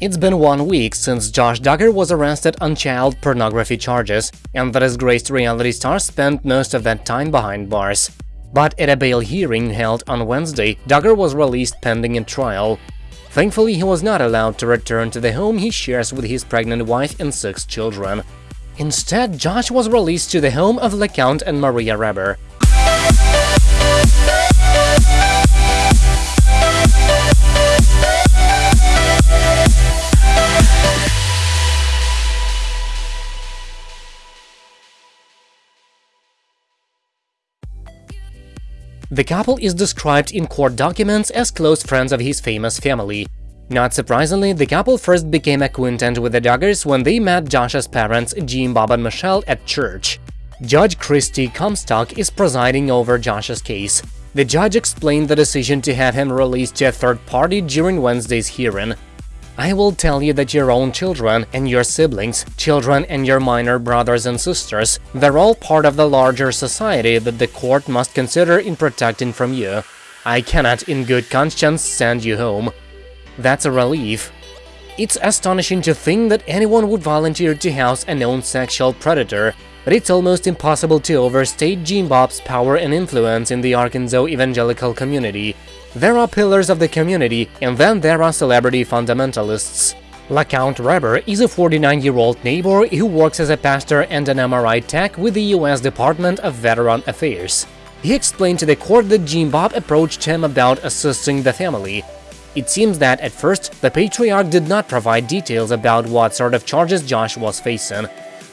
It's been one week since Josh Duggar was arrested on child pornography charges, and the disgraced reality star spent most of that time behind bars. But at a bail hearing held on Wednesday, Duggar was released pending a trial. Thankfully, he was not allowed to return to the home he shares with his pregnant wife and six children. Instead, Josh was released to the home of LaCount and Maria Reber. The couple is described in court documents as close friends of his famous family. Not surprisingly, the couple first became acquainted with the Duggars when they met Josh's parents, Jim, Bob and Michelle, at church. Judge Christy Comstock is presiding over Josh's case. The judge explained the decision to have him released to a third party during Wednesday's hearing. I will tell you that your own children and your siblings, children and your minor brothers and sisters, they're all part of the larger society that the court must consider in protecting from you. I cannot, in good conscience, send you home. That's a relief. It's astonishing to think that anyone would volunteer to house a known sexual predator, but it's almost impossible to overstate Jim Bob's power and influence in the Arkansas evangelical community, there are pillars of the community, and then there are celebrity fundamentalists. LaCount Reber is a 49-year-old neighbor who works as a pastor and an MRI tech with the U.S. Department of Veteran Affairs. He explained to the court that Jim Bob approached him about assisting the family. It seems that, at first, the patriarch did not provide details about what sort of charges Josh was facing.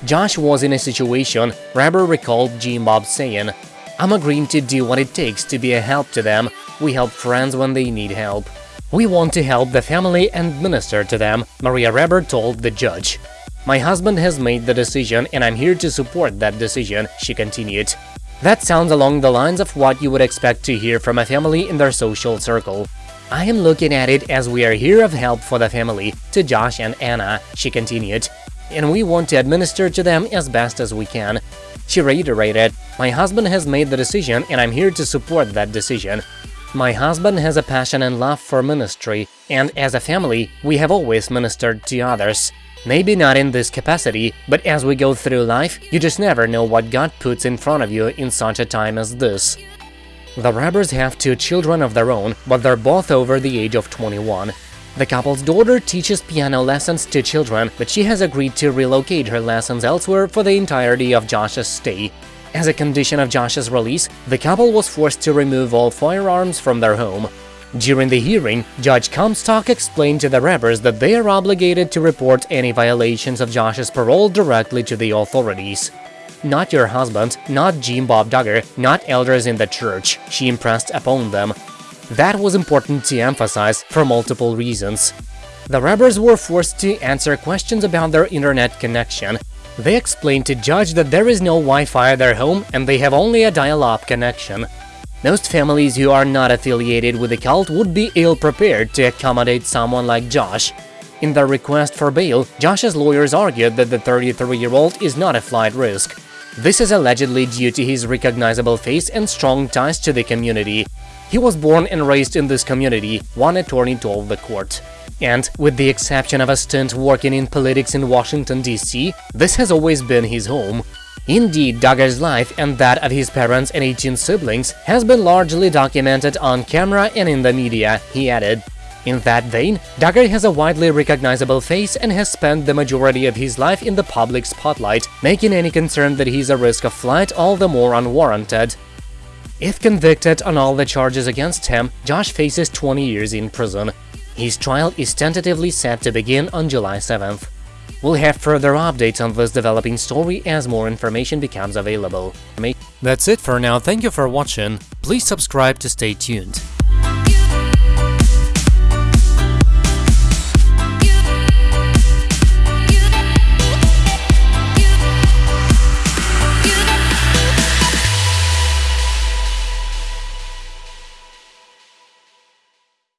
Josh was in a situation, Reber recalled Jim Bob saying, I'm agreeing to do what it takes to be a help to them, we help friends when they need help. We want to help the family and minister to them, Maria Reber told the judge. My husband has made the decision and I'm here to support that decision, she continued. That sounds along the lines of what you would expect to hear from a family in their social circle. I am looking at it as we are here of help for the family, to Josh and Anna, she continued, and we want to administer to them as best as we can. She reiterated, My husband has made the decision and I'm here to support that decision. My husband has a passion and love for ministry, and as a family, we have always ministered to others. Maybe not in this capacity, but as we go through life, you just never know what God puts in front of you in such a time as this. The Rebers have two children of their own, but they're both over the age of 21. The couple's daughter teaches piano lessons to children, but she has agreed to relocate her lessons elsewhere for the entirety of Josh's stay. As a condition of Josh's release, the couple was forced to remove all firearms from their home. During the hearing, Judge Comstock explained to the Rebers that they are obligated to report any violations of Josh's parole directly to the authorities. Not your husband, not Jim Bob Duggar, not elders in the church, she impressed upon them. That was important to emphasize for multiple reasons. The Rebers were forced to answer questions about their internet connection, they explained to Judge that there is no Wi-Fi at their home and they have only a dial-up connection. Most families who are not affiliated with the cult would be ill-prepared to accommodate someone like Josh. In their request for bail, Josh's lawyers argued that the 33-year-old is not a flight risk. This is allegedly due to his recognizable face and strong ties to the community. He was born and raised in this community, one attorney told the court. And, with the exception of a stint working in politics in Washington, D.C., this has always been his home. Indeed, Duggar's life and that of his parents and 18 siblings has been largely documented on camera and in the media, he added. In that vein, Duggar has a widely recognizable face and has spent the majority of his life in the public spotlight, making any concern that he's a risk of flight all the more unwarranted. If convicted on all the charges against him, Josh faces 20 years in prison. His trial is tentatively set to begin on July 7th. We'll have further updates on this developing story as more information becomes available. That's it for now, thank you for watching, please subscribe to stay tuned.